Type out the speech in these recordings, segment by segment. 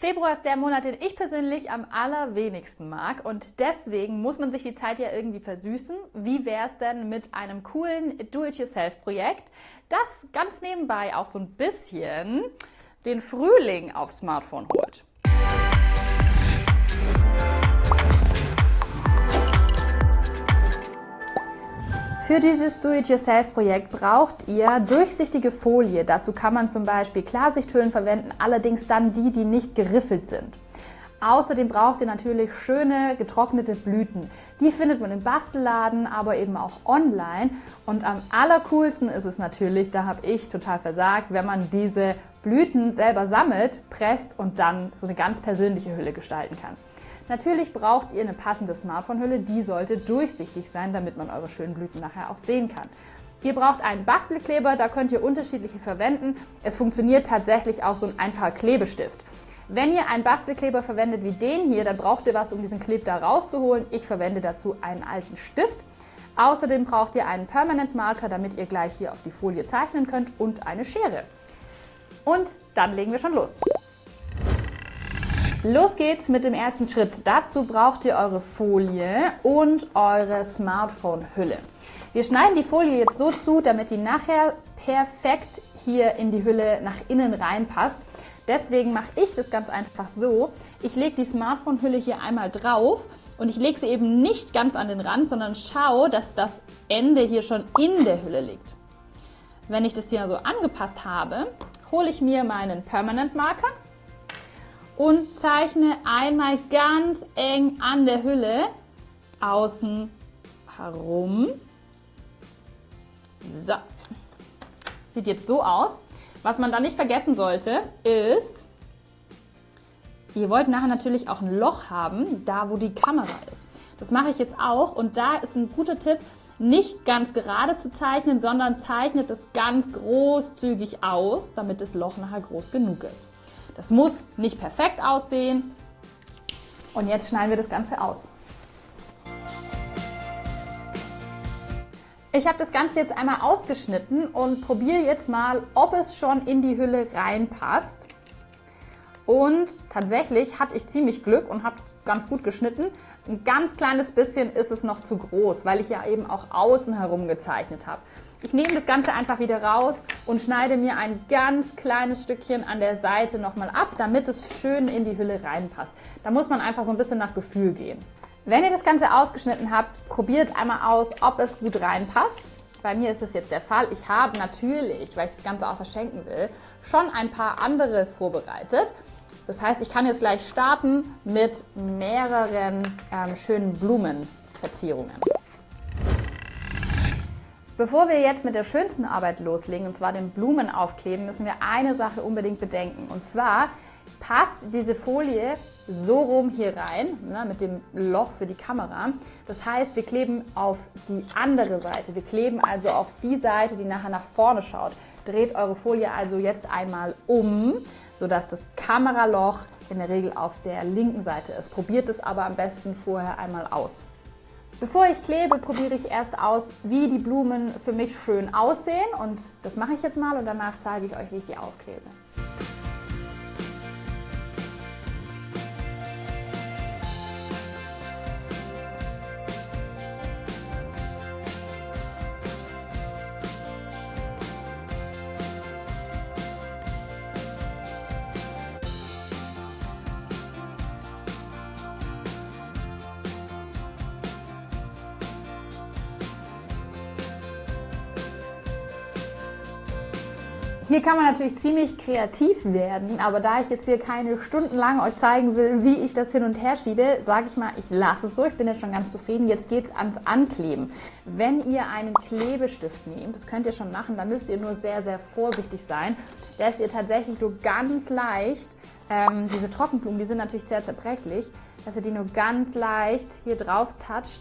Februar ist der Monat, den ich persönlich am allerwenigsten mag und deswegen muss man sich die Zeit ja irgendwie versüßen. Wie wäre es denn mit einem coolen Do-it-yourself-Projekt, das ganz nebenbei auch so ein bisschen den Frühling aufs Smartphone holt? Für dieses Do-it-yourself-Projekt braucht ihr durchsichtige Folie. Dazu kann man zum Beispiel Klarsichthüllen verwenden, allerdings dann die, die nicht geriffelt sind. Außerdem braucht ihr natürlich schöne getrocknete Blüten. Die findet man im Bastelladen, aber eben auch online. Und am allercoolsten ist es natürlich, da habe ich total versagt, wenn man diese Blüten selber sammelt, presst und dann so eine ganz persönliche Hülle gestalten kann. Natürlich braucht ihr eine passende Smartphone-Hülle, die sollte durchsichtig sein, damit man eure schönen Blüten nachher auch sehen kann. Ihr braucht einen Bastelkleber, da könnt ihr unterschiedliche verwenden. Es funktioniert tatsächlich auch so ein einfacher Klebestift. Wenn ihr einen Bastelkleber verwendet wie den hier, dann braucht ihr was, um diesen Kleb da rauszuholen. Ich verwende dazu einen alten Stift. Außerdem braucht ihr einen Permanent Marker, damit ihr gleich hier auf die Folie zeichnen könnt und eine Schere. Und dann legen wir schon los. Los geht's mit dem ersten Schritt. Dazu braucht ihr eure Folie und eure Smartphone-Hülle. Wir schneiden die Folie jetzt so zu, damit die nachher perfekt hier in die Hülle nach innen reinpasst. Deswegen mache ich das ganz einfach so. Ich lege die Smartphone-Hülle hier einmal drauf und ich lege sie eben nicht ganz an den Rand, sondern schaue, dass das Ende hier schon in der Hülle liegt. Wenn ich das hier so angepasst habe, hole ich mir meinen Permanent Marker und zeichne einmal ganz eng an der Hülle außen herum. So, sieht jetzt so aus. Was man da nicht vergessen sollte, ist, ihr wollt nachher natürlich auch ein Loch haben, da wo die Kamera ist. Das mache ich jetzt auch und da ist ein guter Tipp, nicht ganz gerade zu zeichnen, sondern zeichnet es ganz großzügig aus, damit das Loch nachher groß genug ist. Das muss nicht perfekt aussehen. Und jetzt schneiden wir das Ganze aus. Ich habe das Ganze jetzt einmal ausgeschnitten und probiere jetzt mal, ob es schon in die Hülle reinpasst. Und tatsächlich hatte ich ziemlich Glück und habe ganz gut geschnitten. Ein ganz kleines bisschen ist es noch zu groß, weil ich ja eben auch außen herum gezeichnet habe. Ich nehme das Ganze einfach wieder raus und schneide mir ein ganz kleines Stückchen an der Seite nochmal ab, damit es schön in die Hülle reinpasst. Da muss man einfach so ein bisschen nach Gefühl gehen. Wenn ihr das Ganze ausgeschnitten habt, probiert einmal aus, ob es gut reinpasst. Bei mir ist es jetzt der Fall. Ich habe natürlich, weil ich das Ganze auch verschenken will, schon ein paar andere vorbereitet. Das heißt, ich kann jetzt gleich starten mit mehreren ähm, schönen Blumenverzierungen. Bevor wir jetzt mit der schönsten Arbeit loslegen, und zwar den Blumenaufkleben, müssen wir eine Sache unbedingt bedenken. Und zwar passt diese Folie so rum hier rein, ne, mit dem Loch für die Kamera. Das heißt, wir kleben auf die andere Seite. Wir kleben also auf die Seite, die nachher nach vorne schaut. Dreht eure Folie also jetzt einmal um, sodass das Kameraloch in der Regel auf der linken Seite ist. Probiert es aber am besten vorher einmal aus. Bevor ich klebe, probiere ich erst aus, wie die Blumen für mich schön aussehen und das mache ich jetzt mal und danach zeige ich euch, wie ich die aufklebe. Hier kann man natürlich ziemlich kreativ werden, aber da ich jetzt hier keine Stunden lang euch zeigen will, wie ich das hin und her schiebe, sage ich mal, ich lasse es so. Ich bin jetzt schon ganz zufrieden. Jetzt geht es ans Ankleben. Wenn ihr einen Klebestift nehmt, das könnt ihr schon machen, dann müsst ihr nur sehr, sehr vorsichtig sein, dass ihr tatsächlich nur ganz leicht, ähm, diese Trockenblumen, die sind natürlich sehr zerbrechlich, dass ihr die nur ganz leicht hier drauf toucht,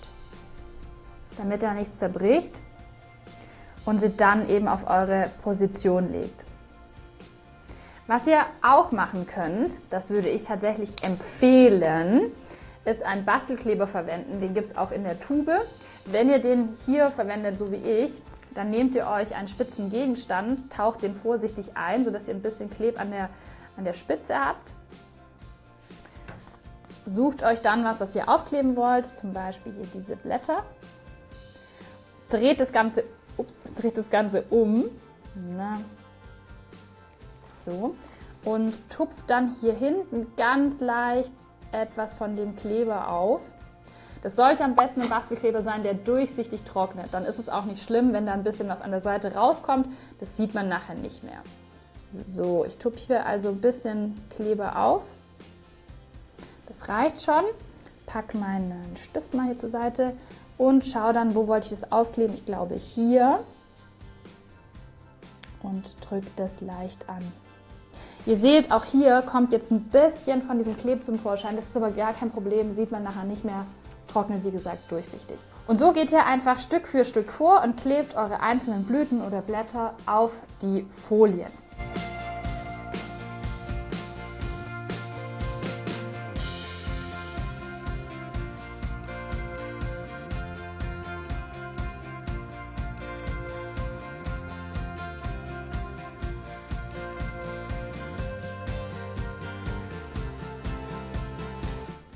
damit da nichts zerbricht und sie dann eben auf eure Position legt. Was ihr auch machen könnt, das würde ich tatsächlich empfehlen, ist einen Bastelkleber verwenden. Den gibt es auch in der Tube. Wenn ihr den hier verwendet, so wie ich, dann nehmt ihr euch einen spitzen Gegenstand, taucht den vorsichtig ein, sodass ihr ein bisschen Kleb an der, an der Spitze habt. Sucht euch dann was, was ihr aufkleben wollt, zum Beispiel hier diese Blätter. Dreht das Ganze, ups, dreht das Ganze um. Na. So. Und tupft dann hier hinten ganz leicht etwas von dem Kleber auf. Das sollte am besten ein Bastelkleber sein, der durchsichtig trocknet. Dann ist es auch nicht schlimm, wenn da ein bisschen was an der Seite rauskommt. Das sieht man nachher nicht mehr. So, ich tupfe hier also ein bisschen Kleber auf. Das reicht schon. Pack meinen Stift mal hier zur Seite und schaue dann, wo wollte ich das aufkleben. Ich glaube hier. Und drücke das leicht an. Ihr seht, auch hier kommt jetzt ein bisschen von diesem Kleb zum Vorschein. Das ist aber gar kein Problem, sieht man nachher nicht mehr. Trocknet, wie gesagt, durchsichtig. Und so geht ihr einfach Stück für Stück vor und klebt eure einzelnen Blüten oder Blätter auf die Folien.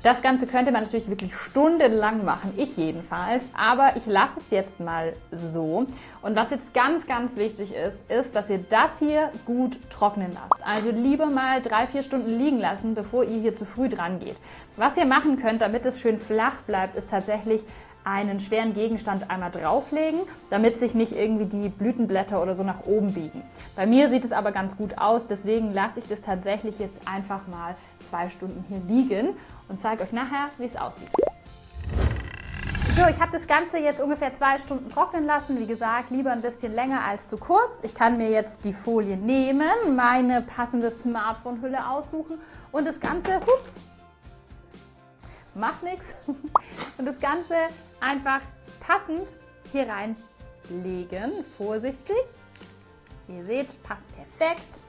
Das Ganze könnte man natürlich wirklich stundenlang machen, ich jedenfalls, aber ich lasse es jetzt mal so. Und was jetzt ganz, ganz wichtig ist, ist, dass ihr das hier gut trocknen lasst. Also lieber mal drei, vier Stunden liegen lassen, bevor ihr hier zu früh dran geht. Was ihr machen könnt, damit es schön flach bleibt, ist tatsächlich einen schweren Gegenstand einmal drauflegen, damit sich nicht irgendwie die Blütenblätter oder so nach oben biegen. Bei mir sieht es aber ganz gut aus, deswegen lasse ich das tatsächlich jetzt einfach mal zwei Stunden hier liegen und zeige euch nachher, wie es aussieht. So, ich habe das Ganze jetzt ungefähr zwei Stunden trocknen lassen. Wie gesagt, lieber ein bisschen länger als zu kurz. Ich kann mir jetzt die Folie nehmen, meine passende Smartphone-Hülle aussuchen und das Ganze, hups, macht nichts, und das Ganze einfach passend hier reinlegen, vorsichtig. Ihr seht, passt perfekt.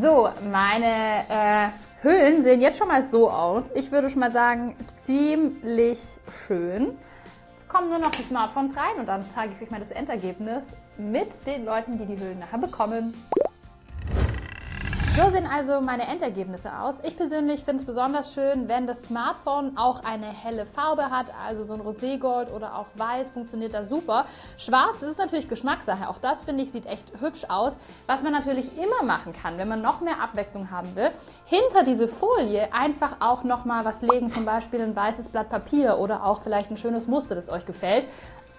So, meine äh, Hüllen sehen jetzt schon mal so aus. Ich würde schon mal sagen, ziemlich schön. Kommen nur noch die Smartphones rein und dann zeige ich euch mal das Endergebnis mit den Leuten, die die Hüllen nachher bekommen. So sehen also meine Endergebnisse aus. Ich persönlich finde es besonders schön, wenn das Smartphone auch eine helle Farbe hat, also so ein Roségold oder auch weiß, funktioniert da super. Schwarz ist natürlich Geschmackssache, auch das finde ich sieht echt hübsch aus. Was man natürlich immer machen kann, wenn man noch mehr Abwechslung haben will, hinter diese Folie einfach auch nochmal was legen, zum Beispiel ein weißes Blatt Papier oder auch vielleicht ein schönes Muster, das euch gefällt.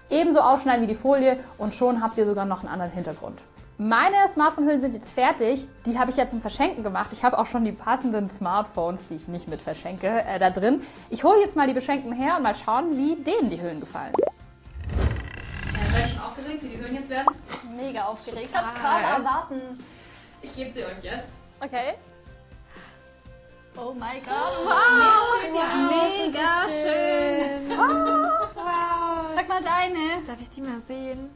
Ebenso aufschneiden wie die Folie und schon habt ihr sogar noch einen anderen Hintergrund. Meine Smartphone-Hüllen sind jetzt fertig. Die habe ich ja zum Verschenken gemacht. Ich habe auch schon die passenden Smartphones, die ich nicht mit verschenke, äh, da drin. Ich hole jetzt mal die Beschenkten her und mal schauen, wie denen die Hüllen gefallen. Ja, seid ihr schon aufgeregt, wie die Hüllen jetzt werden? Mega aufgeregt. Total. Ich kann kaum erwarten. Ich gebe sie euch jetzt. Okay. Oh mein Gott. Oh, wow. wow. Mega schön. Oh, wow. Sag mal deine. Darf ich die mal sehen?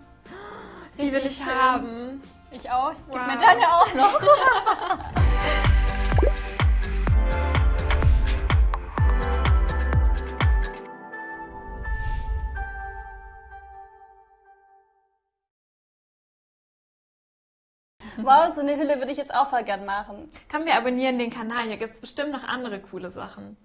Die will ich schön. haben. Ich auch. Gib Wow. mir deine auch noch. Wow, so eine Hülle würde ich jetzt auch voll gern machen. Komm, wir abonnieren den Kanal. Hier gibt es bestimmt noch andere coole Sachen.